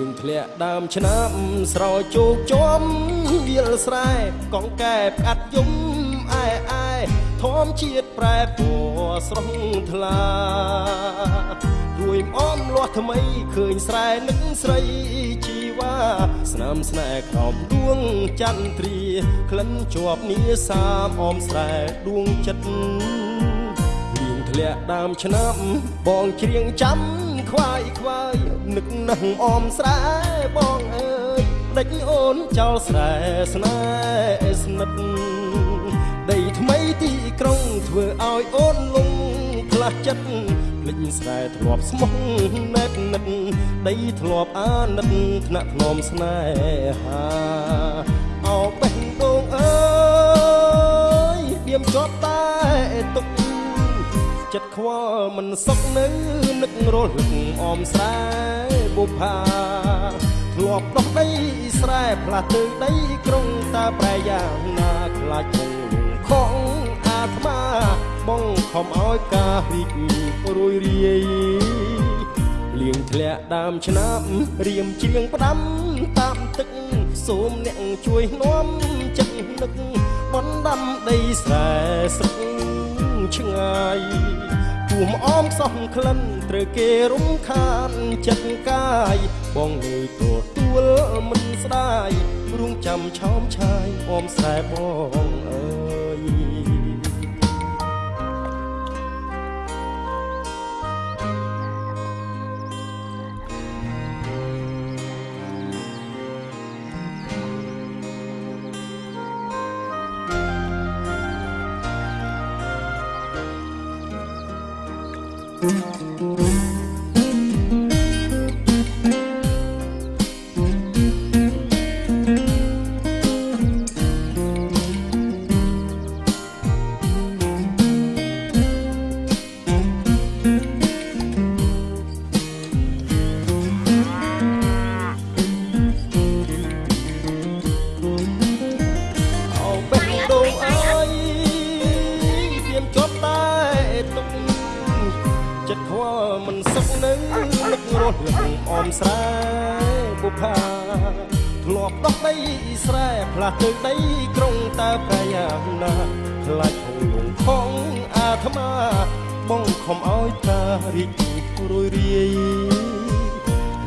ក់ដើមឆ្នាំ ស្រោចជោគជុំវាលស្រែកងកែផ្កាត់យំអែអែធម្មជាតិប្រែពណ៌ស្រស់ថ្លារួយអមលាស់ថ្មីឃើញស្រែនឹកស្រីជីវ៉ាស្នាមស្នេហ៍ក្រោមដួងចន្ទ្រាក្លិនជាប់នីសាមអមស្រែដួងចិត្តលៀងធ្លាក់ដើមឆ្នាំបងច្រៀងចាំ ខ្វាយខ្វាយនឹកនឹងអមស្រែបងអើយដេចអូនចោលស្រែស្នេហ៍ស្និទ្ធដីថ្មីទីក្រុងធ្វើឲ្យអូនលងផ្លាស់ចិត្តភ្លេចស្រែធ្លាប់ស្មោះណែតនិតដីធ្លាប់អាណិតថ្នាក់ធ្នមស្នេហាអោបេះ ខ្វល់មិនសុខនៅនឹករលឹកអមស្រែបុផាធ្លាប់ដោះដីស្រែផ្លាស់ទៅដីក្រុងតាប្រែយ៉ាងណាខ្លាចគង់លងខងអាត្មាបងខំឲ្យការរីករួយរាយលៀងធ្លាក់ដើមឆ្នាំរៀមជាងផ្ដាំតាមទឹកសូមអ្នកជួយនាំចិត្តនឹកបណ្ដាំដីស្រែស្រុកឆ្ងាយ គួមអមសោះក្លិនត្រូវគេរំខានចិត្តកាយបងងើយទទួលមិនស្ដាយរួងចាំឆោមឆាយអមស្រែបងអើយ អោ ចិត្តខ្វល់មិនសុខនៅនឹករស់លឹងអមស្រែបុផាធ្លាប់ដោះដីស្រែផ្លាស់ទៅដីក្រុងតើប្រយ៉ាងណាខ្លាចហងលងខងអាត្មាបងខំឲ្យតារីករួយរាយ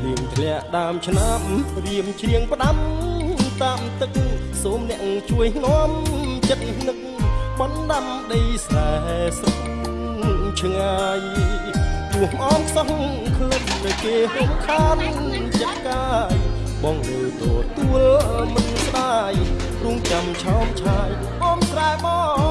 លៀងធ្លាក់ដើមឆ្នាំរៀមច្រៀងផ្ដាំតាមទឹកសូមអ្នកជួយនាំចិត្តនឹកបណ្ដាំដីស្រែស្រុក ឆ្ងាយទោះអមខ្សោះក្លិននៅគេហុំខានចិត្តកាយបងលើទទួលមិនស្ដាយរួងចាំឆោមឆាយអមស្រែបងអើយ